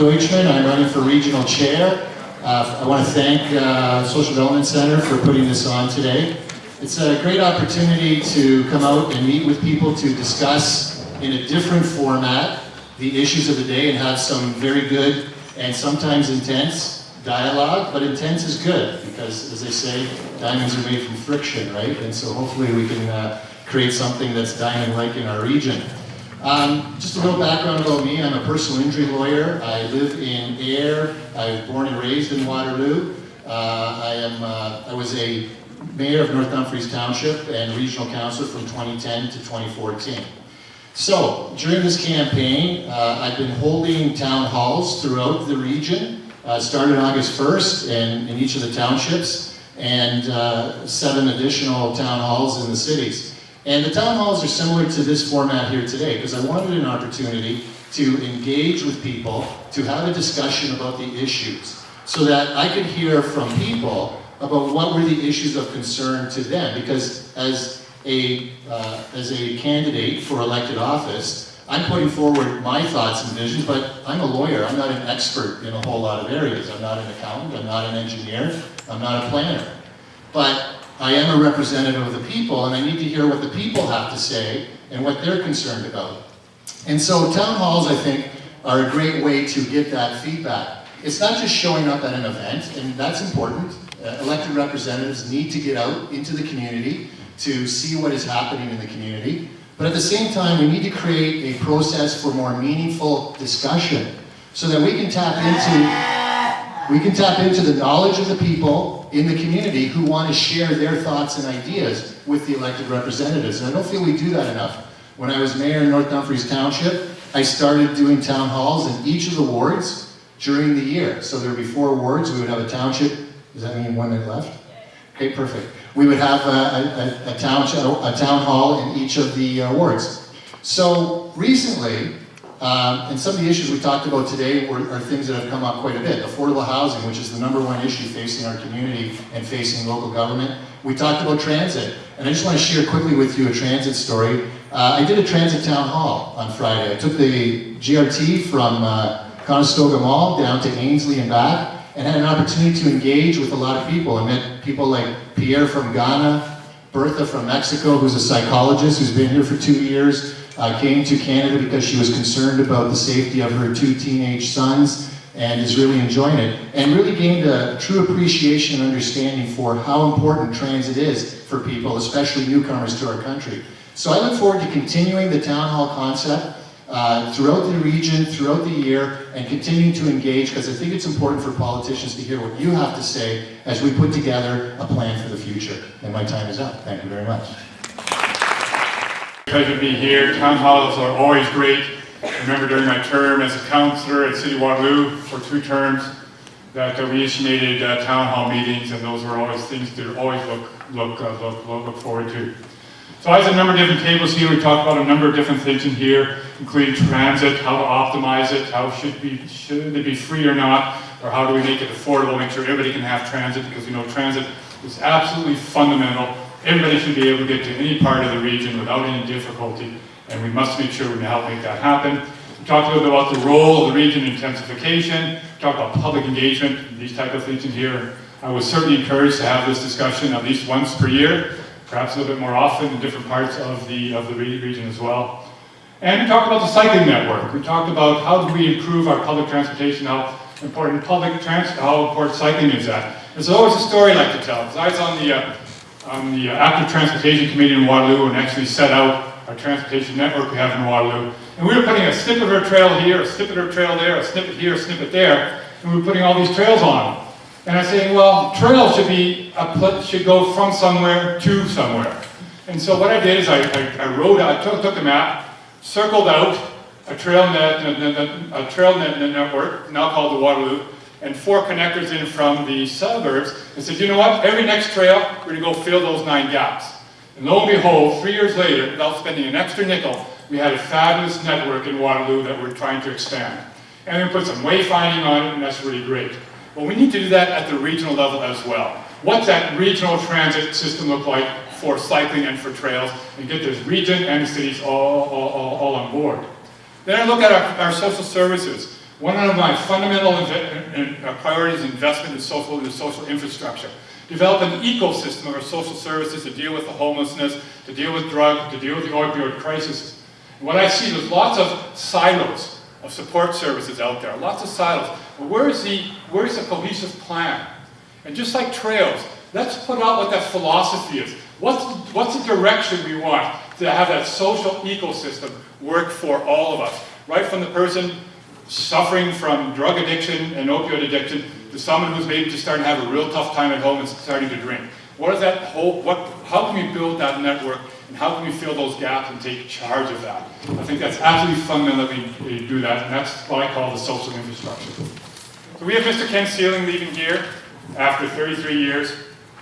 Deutschmann. I'm running for regional chair. Uh, I want to thank uh, Social Development Center for putting this on today. It's a great opportunity to come out and meet with people to discuss in a different format the issues of the day and have some very good and sometimes intense dialogue, but intense is good because, as they say, diamonds are made from friction, right? And so hopefully we can uh, create something that's diamond-like in our region. Um, just a little background about me. I'm a personal injury lawyer. I live in Ayr. I was born and raised in Waterloo. Uh, I am. Uh, I was a mayor of North Dumfries Township and regional councillor from 2010 to 2014. So during this campaign, uh, I've been holding town halls throughout the region. Uh, started August 1st in, in each of the townships and uh, seven additional town halls in the cities. And the town halls are similar to this format here today because I wanted an opportunity to engage with people, to have a discussion about the issues so that I could hear from people about what were the issues of concern to them because as a, uh, as a candidate for elected office, I'm putting forward my thoughts and visions, but I'm a lawyer. I'm not an expert in a whole lot of areas. I'm not an accountant. I'm not an engineer. I'm not a planner. But I am a representative of the people, and I need to hear what the people have to say and what they're concerned about. And so town halls, I think, are a great way to get that feedback. It's not just showing up at an event, and that's important. Uh, elected representatives need to get out into the community to see what is happening in the community. But at the same time, we need to create a process for more meaningful discussion so that we can tap into we can tap into the knowledge of the people in the community who want to share their thoughts and ideas with the elected representatives. And I don't feel we do that enough. When I was mayor in North Dumfries Township, I started doing town halls in each of the wards during the year. So there would be four wards, we would have a township. Does that mean one minute left? Okay, perfect. We would have a, a, a, township, a town hall in each of the uh, wards. So recently, um, and some of the issues we talked about today were, are things that have come up quite a bit. Affordable housing, which is the number one issue facing our community and facing local government. We talked about transit, and I just want to share quickly with you a transit story. Uh, I did a transit town hall on Friday. I took the GRT from uh, Conestoga Mall down to Ainslie and back, and had an opportunity to engage with a lot of people. I met people like Pierre from Ghana, Bertha from Mexico, who's a psychologist who's been here for two years, uh, came to Canada because she was concerned about the safety of her two teenage sons and is really enjoying it, and really gained a true appreciation and understanding for how important transit is for people, especially newcomers to our country. So I look forward to continuing the town hall concept uh, throughout the region, throughout the year, and continuing to engage because I think it's important for politicians to hear what you have to say as we put together a plan for the future. And my time is up. Thank you very much. Pleasure to be here. Town halls are always great. I remember during my term as a councillor at City Waterloo for two terms that uh, we initiated uh, town hall meetings and those were always things to always look, look, uh, look, look, forward to. So I have a number of different tables here. We talked about a number of different things in here, including transit, how to optimize it, how should, be, should it be free or not, or how do we make it affordable, make sure everybody can have transit, because we know transit is absolutely fundamental Everybody should be able to get to any part of the region without any difficulty, and we must make sure we help make that happen. We talked a little bit about the role of the region in intensification, talked about public engagement, these type of things in here. I was certainly encouraged to have this discussion at least once per year, perhaps a little bit more often in different parts of the, of the region as well. And we talked about the cycling network. We talked about how do we improve our public transportation, how important public trans how important cycling is that. There's always a story I like to tell. I was on the uh, on the uh, Active Transportation Committee in Waterloo and actually set out our transportation network we have in Waterloo. And we were putting a snippet of a trail here, a snippet of a trail there, a snippet here, a snippet there, and we were putting all these trails on. And I said, well, trails should be a, should go from somewhere to somewhere. And so what I did is I, I, I I took, took a map, circled out a trail net, a trail net network, now called the Waterloo, and four connectors in from the suburbs and said, you know what, every next trail, we're gonna go fill those nine gaps. And lo and behold, three years later, without spending an extra nickel, we had a fabulous network in Waterloo that we're trying to expand. And we put some wayfinding on it, and that's really great. But we need to do that at the regional level as well. What's that regional transit system look like for cycling and for trails, and get this region and cities all, all, all, all on board. Then I look at our, our social services. One of my fundamental uh, priorities is investment in social, in social infrastructure. Develop an ecosystem of social services to deal with the homelessness, to deal with drug, to deal with the opioid crisis. And what I see, is lots of silos of support services out there, lots of silos. But where is the, where's the cohesive plan? And just like trails, let's put out what that philosophy is. What's, what's the direction we want to have that social ecosystem work for all of us? Right from the person suffering from drug addiction and opioid addiction to someone who's maybe just starting to have a real tough time at home and starting to drink. What is that whole, what, how can we build that network and how can we fill those gaps and take charge of that? I think that's absolutely fundamental that we, do that and that's what I call the social infrastructure. So we have Mr. Ken Seiling leaving here after 33 years.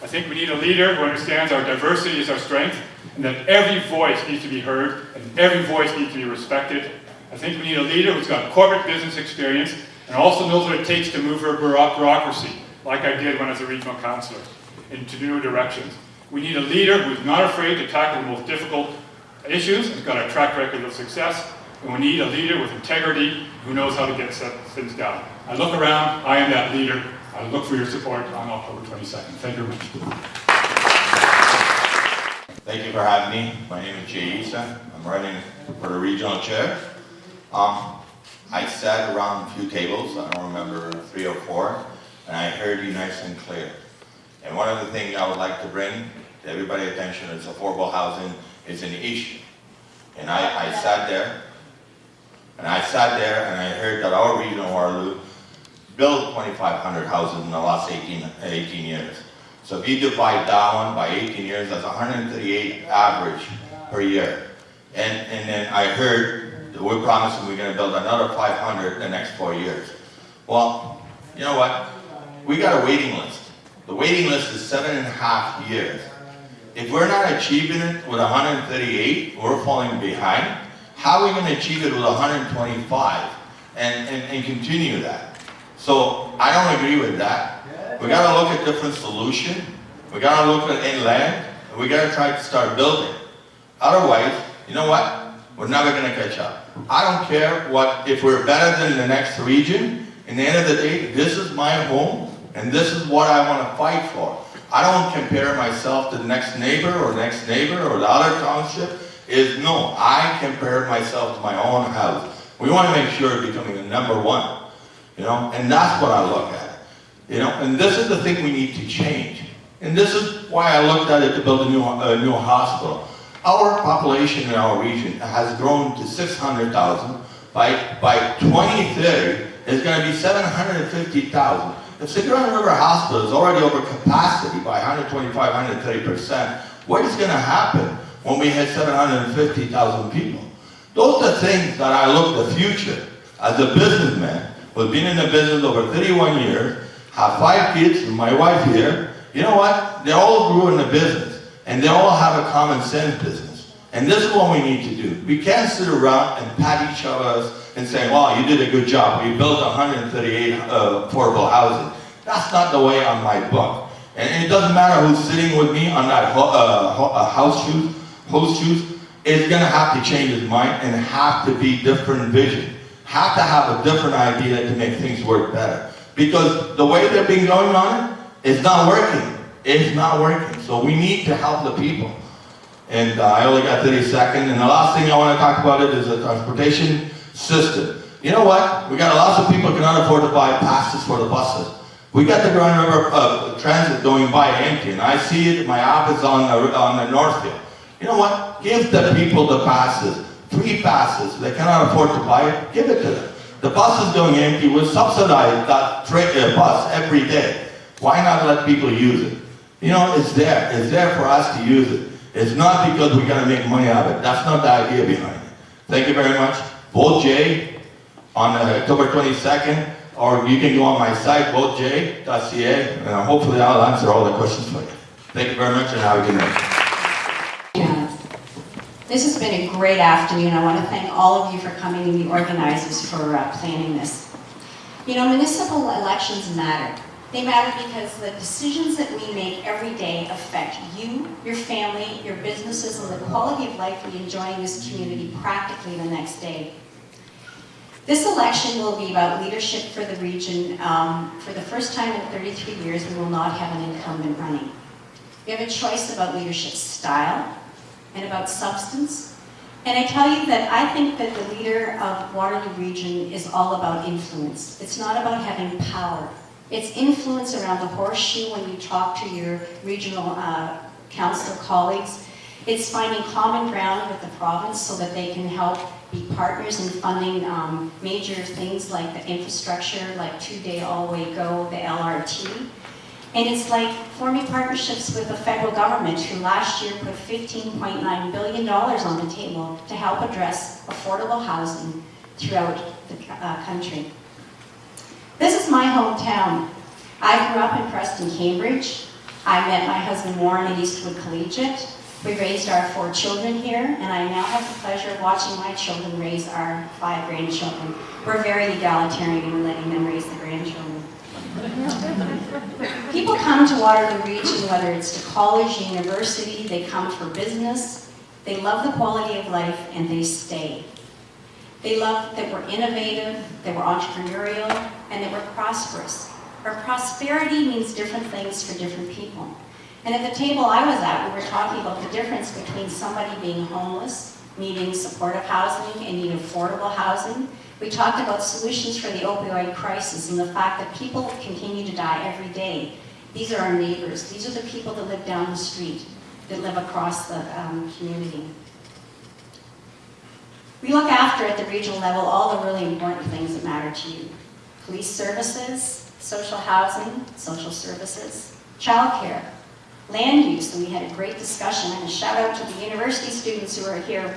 I think we need a leader who understands our diversity is our strength and that every voice needs to be heard and every voice needs to be respected. I think we need a leader who's got corporate business experience and also knows what it takes to move our bureaucracy, like I did when I was a regional councillor, into new directions. We need a leader who's not afraid to tackle the most difficult issues has got a track record of success. And we need a leader with integrity who knows how to get things done. I look around, I am that leader. I look for your support on October 22nd. Thank you very much. Thank you for having me. My name is Jay Aissa. I'm running for the regional chair. Um, I sat around a few tables, I don't remember three or four, and I heard you nice and clear. And one of the things I would like to bring to everybody's attention is affordable housing is an issue. And I, I sat there, and I sat there and I heard that our region of Waterloo built 2,500 houses in the last 18, 18 years. So if you divide that one by 18 years, that's 138 average per year. And, and then I heard we're promising we're gonna build another 500 in the next four years. Well, you know what? We got a waiting list. The waiting list is seven and a half years. If we're not achieving it with 138, we're falling behind. How are we gonna achieve it with 125 and, and, and continue that? So I don't agree with that. We gotta look at different solution. We gotta look at inland, and we gotta try to start building. Otherwise, you know what? We're never gonna catch up. I don't care what, if we're better than the next region, in the end of the day, this is my home, and this is what I wanna fight for. I don't compare myself to the next neighbor, or next neighbor, or the other township, is no, I compare myself to my own house. We wanna make sure it's becoming the number one, you know, and that's what I look at. You know, and this is the thing we need to change. And this is why I looked at it to build a new, a new hospital. Our population in our region has grown to 600,000. By, by 2030, it's gonna be 750,000. If Cigarron River Hospital is already over capacity by 125, 130%, what is gonna happen when we hit 750,000 people? Those are things that I look the future as a businessman, who's been in the business over 31 years, have five kids, and my wife here, you know what? They all grew in the business, and they all have a common sense business. And this is what we need to do. We can't sit around and pat each other and say, wow, you did a good job. We built 138 uh, affordable housing. That's not the way on my book. And it doesn't matter who's sitting with me on that ho uh, ho uh, house shoes, host shoes, is gonna have to change his mind and have to be different vision. Have to have a different idea to make things work better. Because the way they've been going on it, it's not working. It's not working. So we need to help the people. And uh, I only got 30 seconds. And the last thing I want to talk about it is the transportation system. You know what? We got lots of people who cannot afford to buy passes for the buses. We got the Grand River uh, Transit going by empty, and I see it my office on the, on the Northfield. You know what? Give the people the passes, free passes. They cannot afford to buy it, give it to them. The bus is going empty. We subsidize that uh, bus every day. Why not let people use it? You know, it's there. It's there for us to use it. It's not because we're going to make money out of it. That's not the idea behind it. Thank you very much. Vote J on uh, October 22nd, or you can go on my site, voteJ.ca, and uh, hopefully I'll answer all the questions for you. Thank you very much, and have a good night. This has been a great afternoon. I want to thank all of you for coming and the organizers for uh, planning this. You know, municipal elections matter. They matter because the decisions that we make every day affect you, your family, your businesses, and the quality of life we enjoy in this community practically the next day. This election will be about leadership for the region. Um, For the first time in 33 years, we will not have an incumbent running. We have a choice about leadership style and about substance. And I tell you that I think that the leader of Waterloo Region is all about influence. It's not about having power. It's influence around the horseshoe when you talk to your regional uh, council colleagues. It's finding common ground with the province so that they can help be partners in funding um, major things like the infrastructure, like two-day all-way go, the LRT. And it's like forming partnerships with the federal government, who last year put $15.9 billion on the table to help address affordable housing throughout the uh, country. My hometown. I grew up in Preston, Cambridge. I met my husband Warren at Eastwood Collegiate. We raised our four children here, and I now have the pleasure of watching my children raise our five grandchildren. We're very egalitarian in letting them raise the grandchildren. People come to Waterloo Region, whether it's to college, university, they come for business, they love the quality of life, and they stay. They love that we're innovative, that we're entrepreneurial, and that we're prosperous. Our prosperity means different things for different people. And at the table I was at, we were talking about the difference between somebody being homeless, needing supportive housing, and needing affordable housing. We talked about solutions for the opioid crisis and the fact that people continue to die every day. These are our neighbors. These are the people that live down the street, that live across the um, community. We look after at the regional level all the really important things that matter to you. Police services, social housing, social services, childcare, land use, and we had a great discussion, and a shout out to the university students who are here.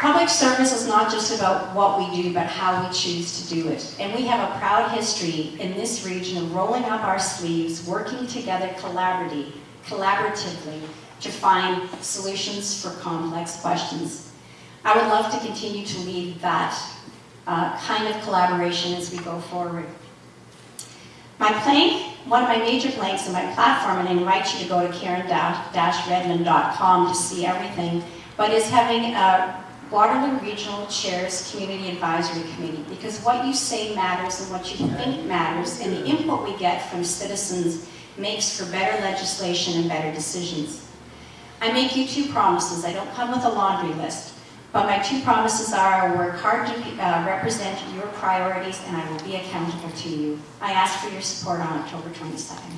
Public service is not just about what we do, but how we choose to do it. And we have a proud history in this region of rolling up our sleeves, working together collaboratively, collaboratively to find solutions for complex questions. I would love to continue to lead that uh, kind of collaboration as we go forward. My plank, one of my major planks in my platform, and I invite you to go to karen-redman.com to see everything, but is having a Waterloo Regional Chairs Community Advisory Committee, because what you say matters and what you think matters, and the input we get from citizens makes for better legislation and better decisions. I make you two promises. I don't come with a laundry list. But my two promises are I will work hard to uh, represent your priorities and I will be accountable to you. I ask for your support on October 22nd.